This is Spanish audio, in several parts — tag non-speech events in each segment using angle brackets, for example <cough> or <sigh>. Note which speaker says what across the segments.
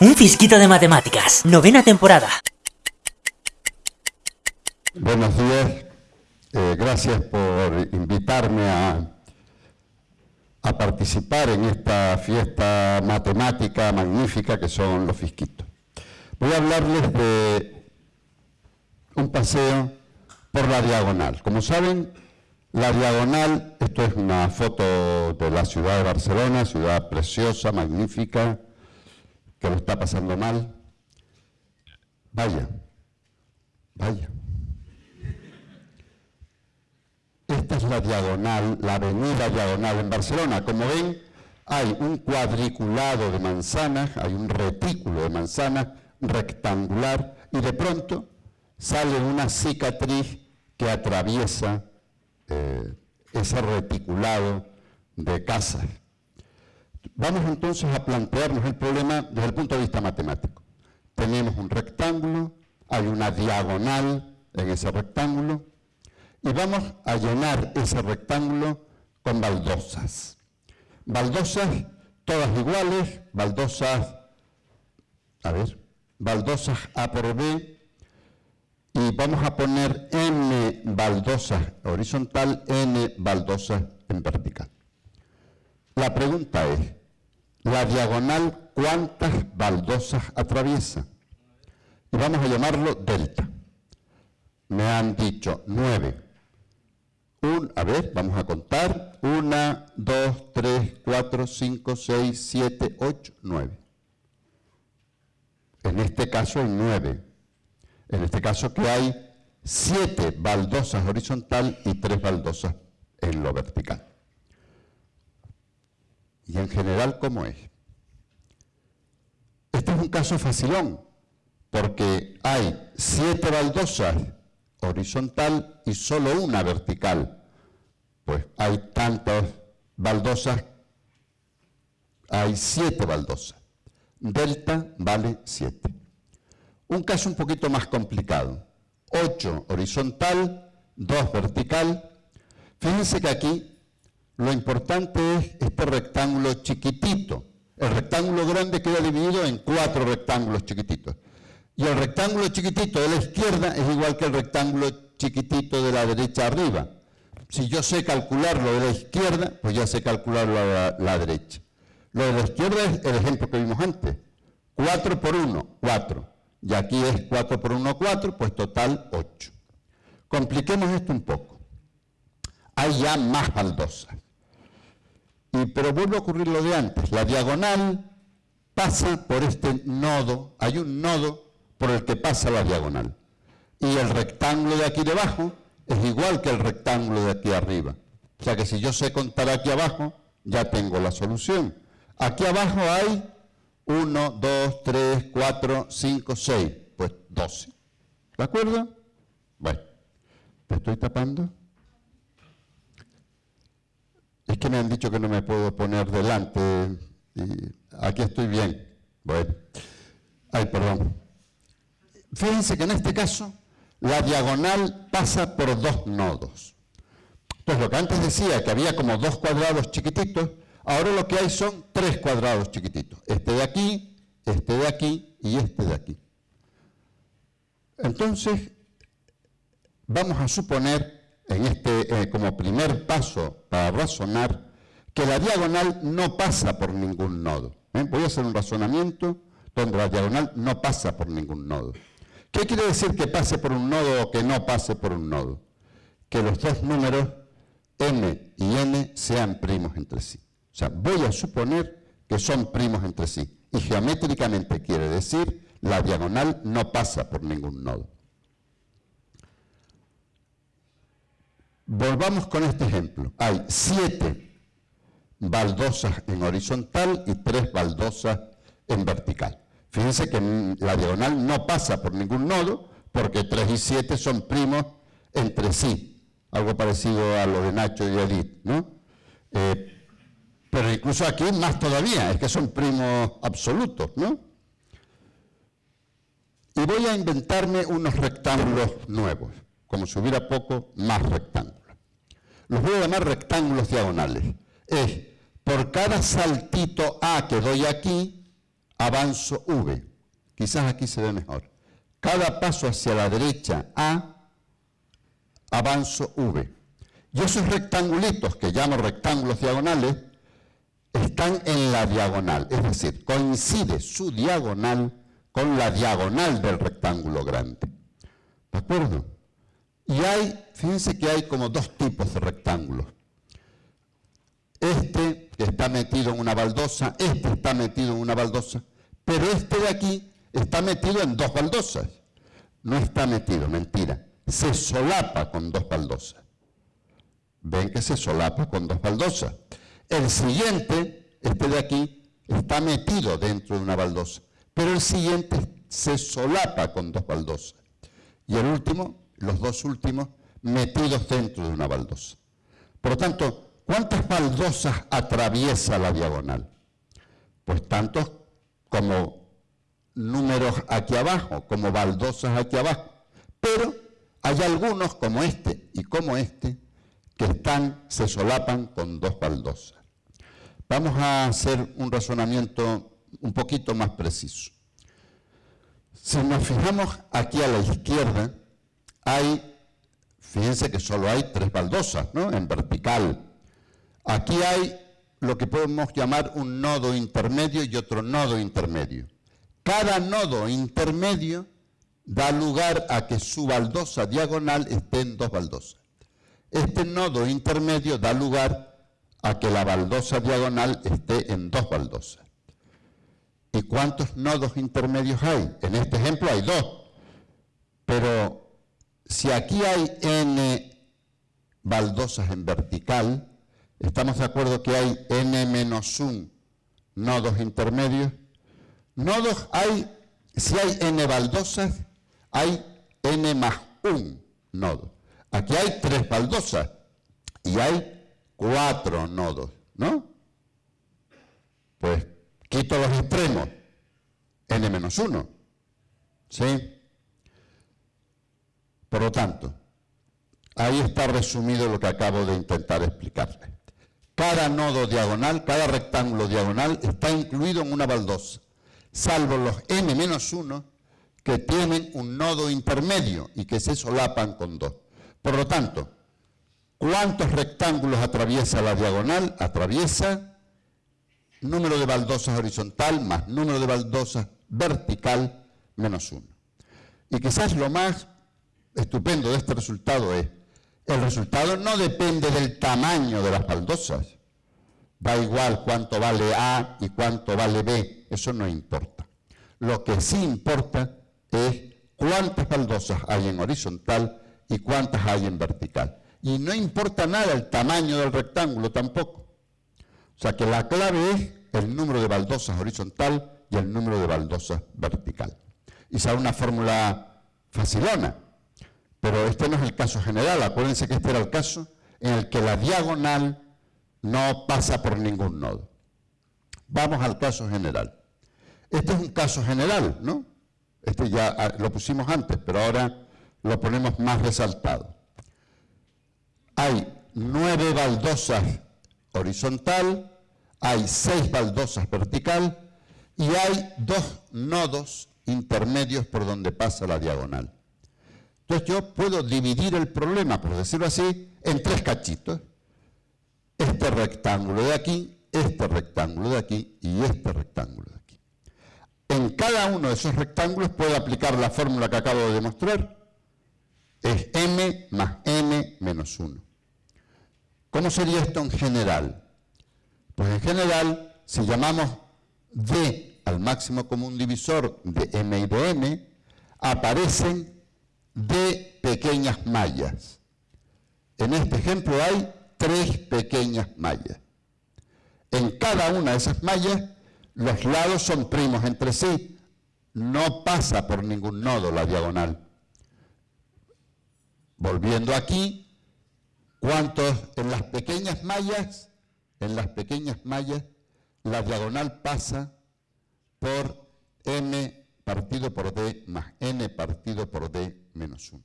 Speaker 1: Un fisquito de matemáticas, novena temporada.
Speaker 2: Buenos días, eh, gracias por invitarme a, a participar en esta fiesta matemática magnífica que son los fisquitos. Voy a hablarles de un paseo por la diagonal. Como saben, la diagonal, esto es una foto de la ciudad de Barcelona, ciudad preciosa, magnífica, que lo está pasando mal. Vaya, vaya. Esta es la diagonal, la avenida diagonal en Barcelona. Como ven, hay un cuadriculado de manzanas, hay un retículo de manzanas rectangular y de pronto sale una cicatriz que atraviesa eh, ese reticulado de casas. Vamos entonces a plantearnos el problema desde el punto de vista matemático. Tenemos un rectángulo, hay una diagonal en ese rectángulo y vamos a llenar ese rectángulo con baldosas. Baldosas todas iguales, baldosas, a ver, baldosas A por B, y vamos a poner n baldosas horizontal, n baldosas en vertical. La pregunta es, ¿la diagonal cuántas baldosas atraviesa? Y vamos a llamarlo delta. Me han dicho nueve. a ver, vamos a contar. Una, dos, tres, cuatro, cinco, seis, siete, ocho, nueve. En este caso hay nueve. En este caso que hay siete baldosas horizontal y tres baldosas en lo vertical. Y en general, ¿cómo es? Este es un caso facilón, porque hay siete baldosas horizontal y solo una vertical. Pues hay tantas baldosas, hay siete baldosas. Delta vale siete. Un caso un poquito más complicado. 8 horizontal, 2 vertical. Fíjense que aquí lo importante es este rectángulo chiquitito. El rectángulo grande queda dividido en cuatro rectángulos chiquititos. Y el rectángulo chiquitito de la izquierda es igual que el rectángulo chiquitito de la derecha arriba. Si yo sé calcular lo de la izquierda, pues ya sé calcular lo de la, derecha. Lo de la izquierda es el ejemplo que vimos antes. 4 por 1, 4 y aquí es 4 por 1, 4, pues total 8. Compliquemos esto un poco. Hay ya más baldosas. Y, pero vuelve a ocurrir lo de antes. La diagonal pasa por este nodo, hay un nodo por el que pasa la diagonal. Y el rectángulo de aquí debajo es igual que el rectángulo de aquí arriba. O sea que si yo sé contar aquí abajo, ya tengo la solución. Aquí abajo hay 1, 2, 3, 4, 5, 6. Pues 12. ¿De acuerdo? Bueno, ¿te estoy tapando? Que me han dicho que no me puedo poner delante. Y aquí estoy bien. Bueno. Ay, perdón. Fíjense que en este caso la diagonal pasa por dos nodos. Entonces lo que antes decía, que había como dos cuadrados chiquititos, Ahora lo que hay son tres cuadrados chiquititos. Este de aquí, este de aquí y este de aquí. Entonces, vamos a suponer, en este, eh, como primer paso para razonar, que la diagonal no pasa por ningún nodo. ¿eh? Voy a hacer un razonamiento donde la diagonal no pasa por ningún nodo. ¿Qué quiere decir que pase por un nodo o que no pase por un nodo? Que los dos números m y n sean primos entre sí. O sea, voy a suponer que son primos entre sí. Y geométricamente quiere decir la diagonal no pasa por ningún nodo. Volvamos con este ejemplo. Hay siete baldosas en horizontal y tres baldosas en vertical. Fíjense que la diagonal no pasa por ningún nodo porque 3 y 7 son primos entre sí. Algo parecido a lo de Nacho y Edith, ¿no? Eh, pero incluso aquí más todavía, es que son primos absolutos, ¿no? Y voy a inventarme unos rectángulos nuevos, como si hubiera poco, más rectángulos. Los voy a llamar rectángulos diagonales. Es, por cada saltito A que doy aquí, avanzo V. Quizás aquí se ve mejor. Cada paso hacia la derecha A, avanzo V. Y esos rectangulitos que llamo rectángulos diagonales están en la diagonal, es decir, coincide su diagonal con la diagonal del rectángulo grande. ¿De acuerdo? Y hay, fíjense que hay como dos tipos de rectángulos. Este que está metido en una baldosa, este está metido en una baldosa, pero este de aquí está metido en dos baldosas. No está metido, mentira. Se solapa con dos baldosas. Ven que se solapa con dos baldosas. El siguiente, este de aquí, está metido dentro de una baldosa, pero el siguiente se solapa con dos baldosas. Y el último, los dos últimos, metidos dentro de una baldosa. Por lo tanto, ¿cuántas baldosas atraviesa la diagonal? Pues tantos como números aquí abajo, como baldosas aquí abajo. Pero hay algunos como este y como este que están, se solapan con dos baldosas. Vamos a hacer un razonamiento un poquito más preciso. Si nos fijamos aquí a la izquierda, hay, fíjense que solo hay tres baldosas, ¿no? En vertical. Aquí hay lo que podemos llamar un nodo intermedio y otro nodo intermedio. Cada nodo intermedio da lugar a que su baldosa diagonal esté en dos baldosas. Este nodo intermedio da lugar a que la baldosa diagonal esté en dos baldosas. ¿Y cuántos nodos intermedios hay? En este ejemplo hay dos. Pero si aquí hay n baldosas en vertical, ¿estamos de acuerdo que hay n menos 1 nodos intermedios? Nodos hay, si hay n baldosas, hay n más 1 nodo. Aquí hay tres baldosas y hay cuatro nodos, ¿no? Pues quito los extremos, n menos 1, ¿sí? Por lo tanto, ahí está resumido lo que acabo de intentar explicarles. Cada nodo diagonal, cada rectángulo diagonal está incluido en una baldosa, salvo los n menos 1 que tienen un nodo intermedio y que se solapan con dos. Por lo tanto, ¿cuántos rectángulos atraviesa la diagonal? Atraviesa número de baldosas horizontal más número de baldosas vertical menos 1. Y quizás lo más estupendo de este resultado es, el resultado no depende del tamaño de las baldosas. Da igual cuánto vale A y cuánto vale B, eso no importa. Lo que sí importa es cuántas baldosas hay en horizontal y cuántas hay en vertical. Y no importa nada el tamaño del rectángulo tampoco. O sea que la clave es el número de baldosas horizontal y el número de baldosas vertical. Y será una fórmula facilona, pero este no es el caso general. Acuérdense que este era el caso en el que la diagonal no pasa por ningún nodo. Vamos al caso general. Este es un caso general, ¿no? Este ya ah, lo pusimos antes, pero ahora lo ponemos más resaltado. Hay nueve baldosas horizontal, hay seis baldosas vertical y hay dos nodos intermedios por donde pasa la diagonal. Entonces yo puedo dividir el problema, por decirlo así, en tres cachitos. Este rectángulo de aquí, este rectángulo de aquí y este rectángulo de aquí. En cada uno de esos rectángulos puedo aplicar la fórmula que acabo de demostrar. Es m más n menos 1. ¿Cómo sería esto en general? Pues en general, si llamamos d al máximo común divisor de m y de n, aparecen de pequeñas mallas. En este ejemplo hay tres pequeñas mallas. En cada una de esas mallas, los lados son primos entre sí. No pasa por ningún nodo la diagonal. Volviendo aquí, ¿cuántos en las pequeñas mallas? En las pequeñas mallas, la diagonal pasa por m partido por d más n partido por d menos 1.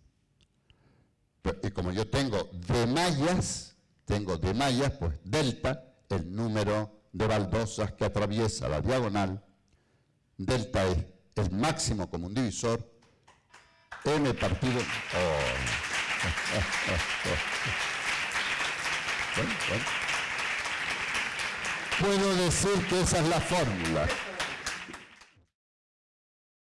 Speaker 2: Y como yo tengo de mallas, tengo de mallas, pues delta, el número de baldosas que atraviesa la diagonal, delta es el máximo común divisor, m partido... Oh. <laughs> Puedo decir que esa es la fórmula.